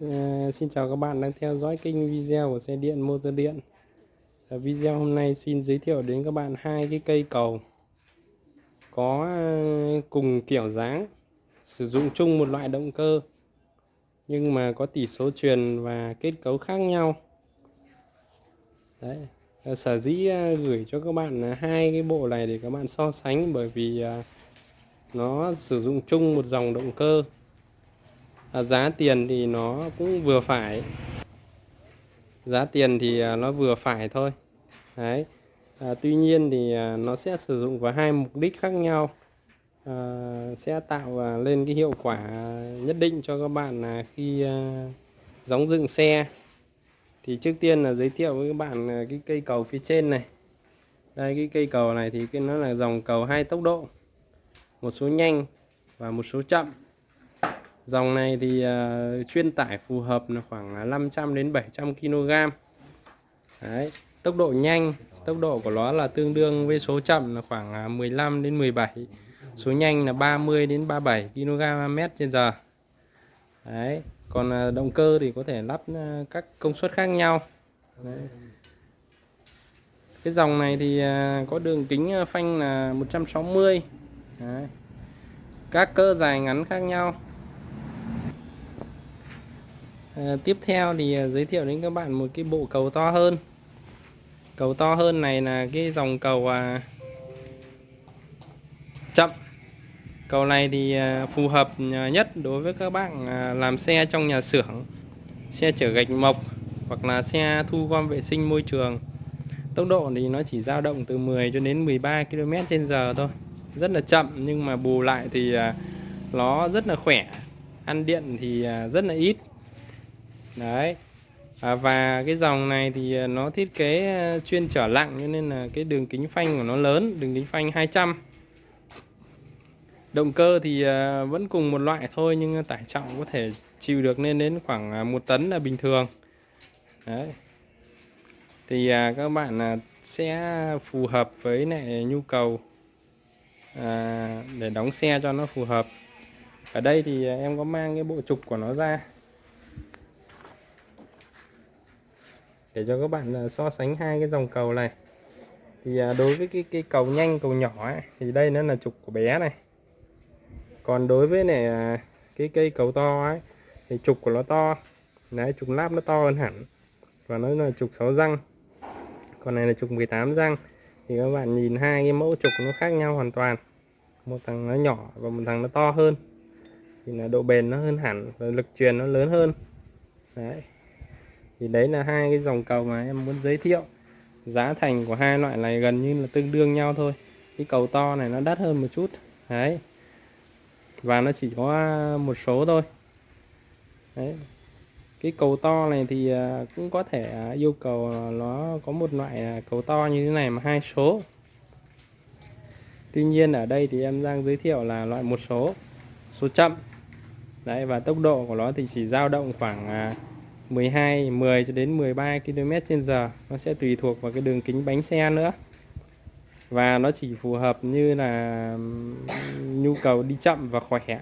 Ờ, xin chào các bạn đang theo dõi kênh video của xe điện motor điện. Ở video hôm nay xin giới thiệu đến các bạn hai cái cây cầu có ờ, cùng kiểu dáng, sử dụng chung một loại động cơ nhưng mà có tỷ số truyền và kết cấu khác nhau. Đấy. Sở dĩ gửi cho các bạn hai cái bộ này để các bạn so sánh bởi vì nó sử dụng chung một dòng động cơ À, giá tiền thì nó cũng vừa phải. Giá tiền thì à, nó vừa phải thôi. Đấy. À, tuy nhiên thì à, nó sẽ sử dụng vào hai mục đích khác nhau. À, sẽ tạo lên cái hiệu quả nhất định cho các bạn là khi à, đóng dựng xe. Thì trước tiên là giới thiệu với các bạn cái cây cầu phía trên này. Đây cái cây cầu này thì cái nó là dòng cầu hai tốc độ. Một số nhanh và một số chậm. Dòng này thì uh, chuyên tải phù hợp là khoảng à, 500 đến 700 kg. Đấy, tốc độ nhanh, tốc độ của nó là tương đương với số chậm là khoảng à, 15 đến 17. Số nhanh là 30 đến 37 kg mét trên giờ. Đấy, còn động cơ thì có thể lắp các công suất khác nhau. Đấy. Cái dòng này thì có đường kính phanh là 160. Đấy. Các cỡ dài ngắn khác nhau à, tiếp theo thì ờ, giới thiệu đến các bạn một cái bộ cầu to hơn. Cầu to hơn này là cái dòng cầu à, chậm. Cầu này thì à, phù hợp à, nhất đối với các bạn à, làm xe trong nhà xưởng xe chở gạch mộc hoặc là xe thu gom vệ sinh môi trường. Tốc độ thì nó chỉ dao động từ 10 cho đến 13 km trên giờ thôi. Rất là chậm nhưng mà bù lại thì à, nó rất là khỏe. Ăn điện thì à, rất là ít đấy. À, và cái dòng này thì à, nó thiết kế à, chuyên trở lặng cho nên là cái đường kính phanh của nó lớn đường kính phanh 200 động cơ thì à, vẫn cùng một loại thôi nhưng tải trọng có thể chịu được lên đến khoảng một tấn là bình thường. Đấy. Thì các bạn sẽ phù hợp với lại nhu cầu để đóng xe cho nó phù hợp. Ở đây thì em có mang cái bộ trục của nó ra. Để cho các bạn à, so sánh hai cái dòng cầu này. Thì à, đối với cái cái cầu nhanh cầu nhỏ ấy, thì đây nó là trục của bé này. Còn đối với này à, cái cây cầu to ấy thì trục của nó to. Đấy trục láp nó to hơn hẳn. Và nó là trục 6 răng. Còn này là trục 18 răng. Thì các bạn nhìn hai cái mẫu trục nó khác nhau hoàn toàn. Một thằng nó nhỏ và một thằng nó to hơn. Thì là độ bền nó hơn hẳn và lực truyền nó lớn hơn. Đấy thì đấy là hai cái dòng cầu mà em muốn giới thiệu. Giá thành của hai loại này gần như là tương đương nhau thôi. Cái cầu to này nó đắt hơn một chút. Đấy. Và nó chỉ có à, một số thôi. Đấy. Cái cầu to này thì à, cũng có thể à, yêu cầu nó có một loại cầu to như thế này mà hai số. Tuy nhiên ở đây thì em đang giới thiệu là loại một số. Số chậm. Đấy, và tốc độ của nó thì chỉ dao động khoảng 12 10 cho đến 13 km trên giờ. Nó sẽ tùy thuộc vào cái đường kính bánh xe nữa. Và nó chỉ phù hợp như là nhu cầu đi chậm và khỏe.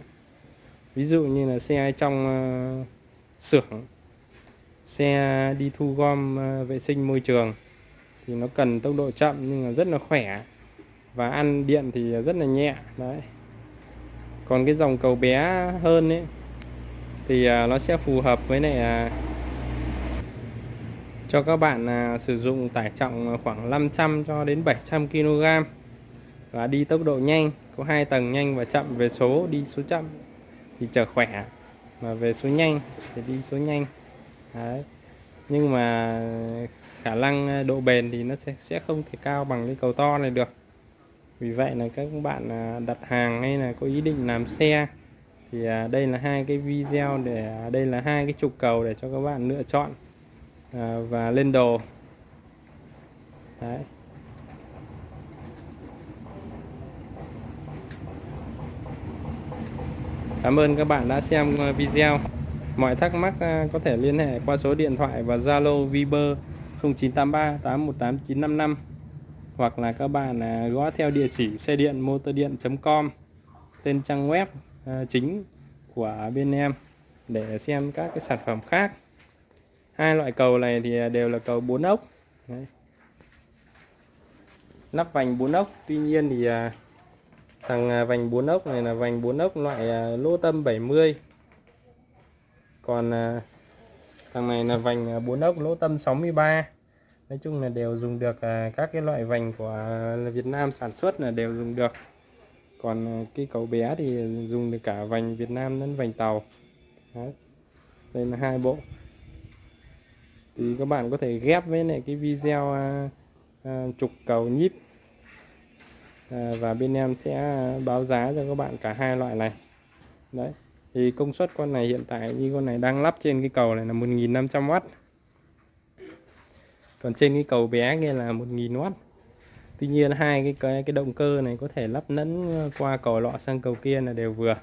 Ví dụ như là xe trong ờ, xưởng, xe đi thu gom ờ, vệ sinh môi trường thì nó cần tốc độ chậm nhưng mà rất là khỏe. Và ăn điện thì rất là nhẹ, đấy. Còn cái dòng cầu bé hơn ấy thì ờ, nó sẽ phù hợp với lại cho các bạn à, sử dụng tải trọng khoảng 500 cho đến 700 kg và đi tốc độ nhanh có hai tầng nhanh và chậm. Về số đi số chậm thì chở khỏe mà về số nhanh thì đi số nhanh. Đấy. nhưng mà khả năng độ bền thì nó sẽ, sẽ không thể cao bằng cái cầu to này được. Vì vậy là các bạn à, đặt hàng hay là có ý định làm xe thì à, đây là hai cái video để à, đây là hai cái trục cầu để cho các bạn lựa chọn à, và lên đồ. Đấy. Cảm ơn các bạn đã xem ờ, video. Mọi thắc mắc à, có thể liên hệ qua số điện thoại và Zalo Viber 0983 818 955 hoặc là các bạn à, gõ theo địa chỉ xe điện motor điện.com tên trang web à, chính của bên em để xem các cái sản phẩm khác hai loại cầu này thì à, đều là cầu bốn ốc. Đấy. lắp vành bốn ốc tuy nhiên thì à, thằng à, vành bốn ốc này là vành bốn ốc loại lô lỗ tâm 70 còn thằng này là vành à, bốn ốc lỗ tâm 63 nói chung là đều dùng được các cái loại vành của Việt Nam sản xuất là đều dùng được. Còn cái cầu bé thì dùng được cả vành Việt Nam lẫn vành tàu. Đấy. đây là hai bộ thì các bạn có thể ghép với lại cái video à, à, trục cầu nhíp. À, và bên em sẽ báo giá cho các bạn cả hai loại này. Đấy thì công suất con này hiện tại như con này đang lắp trên cái cầu này là 1.500W còn trên cái cầu bé kia là 1.000W tuy nhiên hai cái cái, cái động cơ này có thể lắp lẫn qua cầu lọ sang cầu kia là đều vừa.